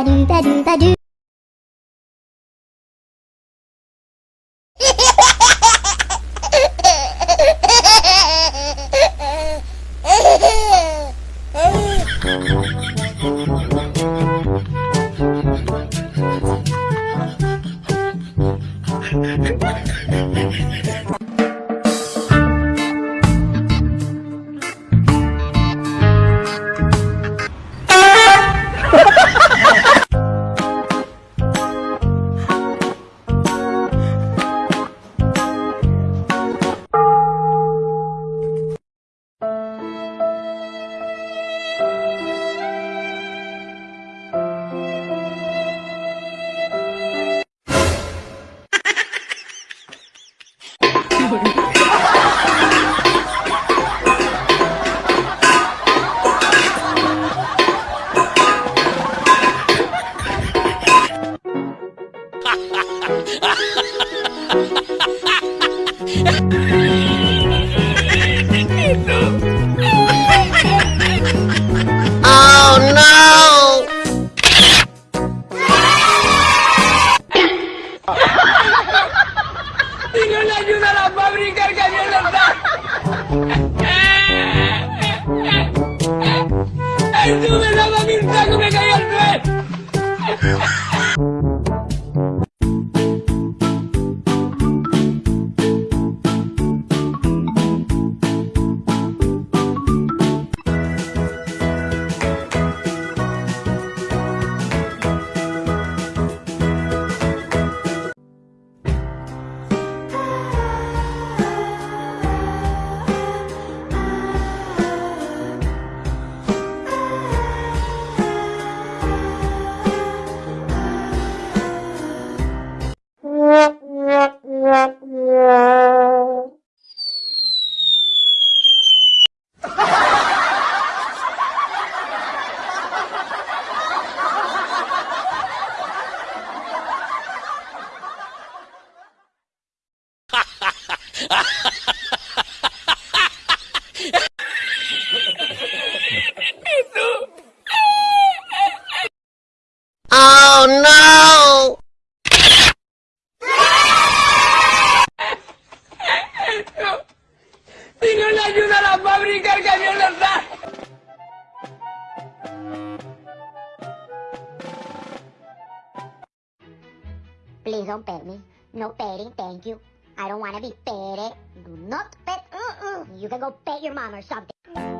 ba do ba do ba do Oh no! Le ayuda la fábrica, el cañón está. ¡Dios le ayuda a la fábrica el camión está! Please don't pet me. No petting, thank you. I don't want to be petted. Do not pet. You can go pet your mom or something.